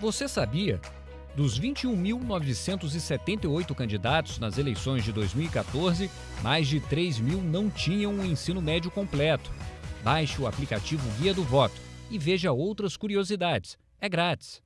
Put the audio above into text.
Você sabia? Dos 21.978 candidatos nas eleições de 2014, mais de 3 mil não tinham o um ensino médio completo. Baixe o aplicativo Guia do Voto e veja outras curiosidades. É grátis.